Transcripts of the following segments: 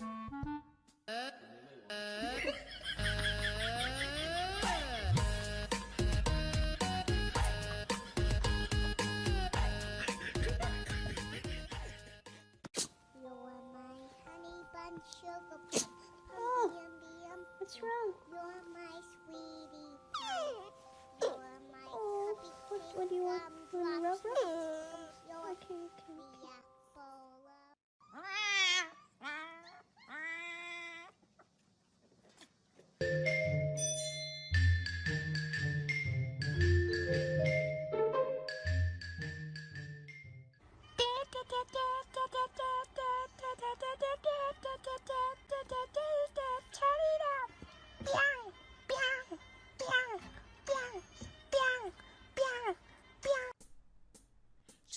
Oh, what's wrong? You're my sweetie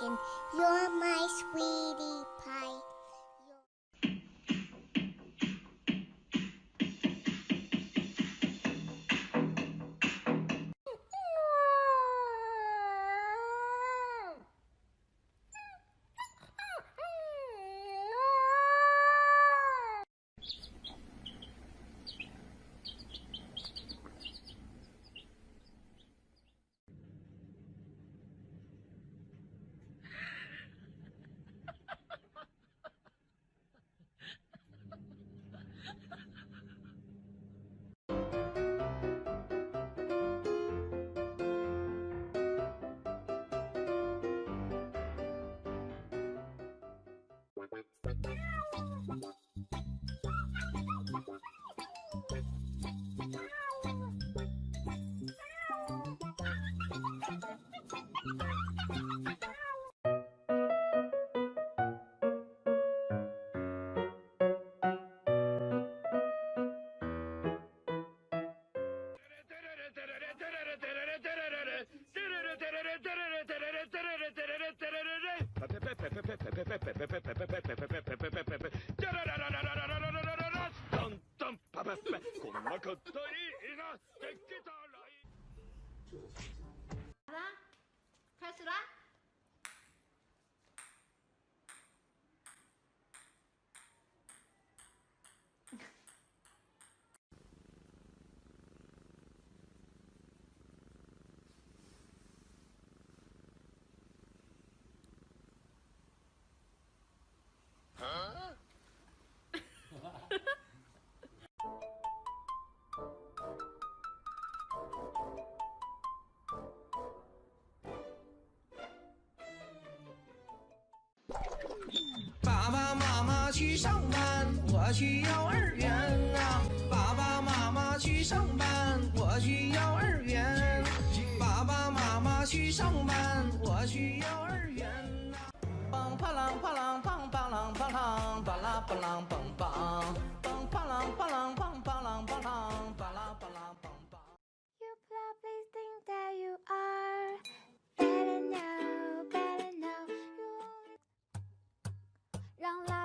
umpkin. You're my sweetie pie. 알아? 탈수라? 上班，我去幼儿园啊。爸爸妈妈去上班，我去幼儿园。爸爸妈妈去上班，我去幼儿园啊。蹦啪啷啪啷蹦啪啷啪啷，巴拉巴啷梆梆，梆啪啷啪啷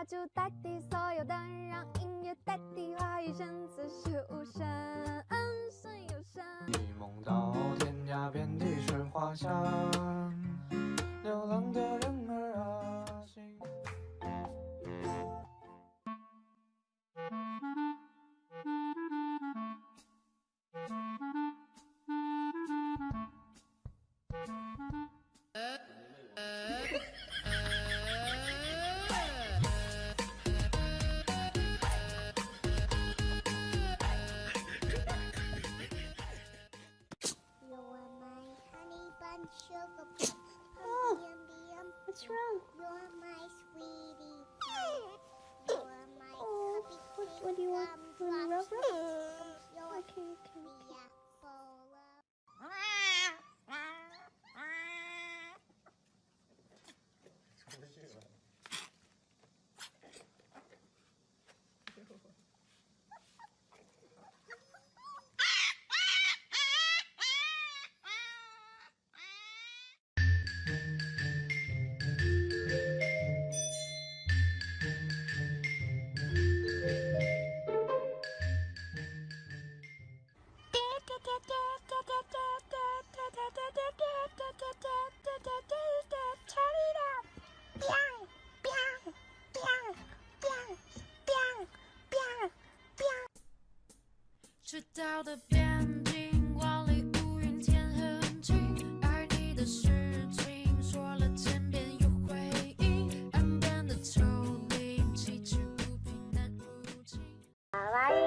让蜡烛代替所有灯，让音乐代替话语，声此时无声，嗯声有声。一梦到天涯遍地是花香，流浪的人儿啊，心。What's wrong? You're my sweetie 岛的边境，万里无云天很晴，爱你的事情说了千遍有回应，岸边的丘陵崎岖不平难入侵。可愛い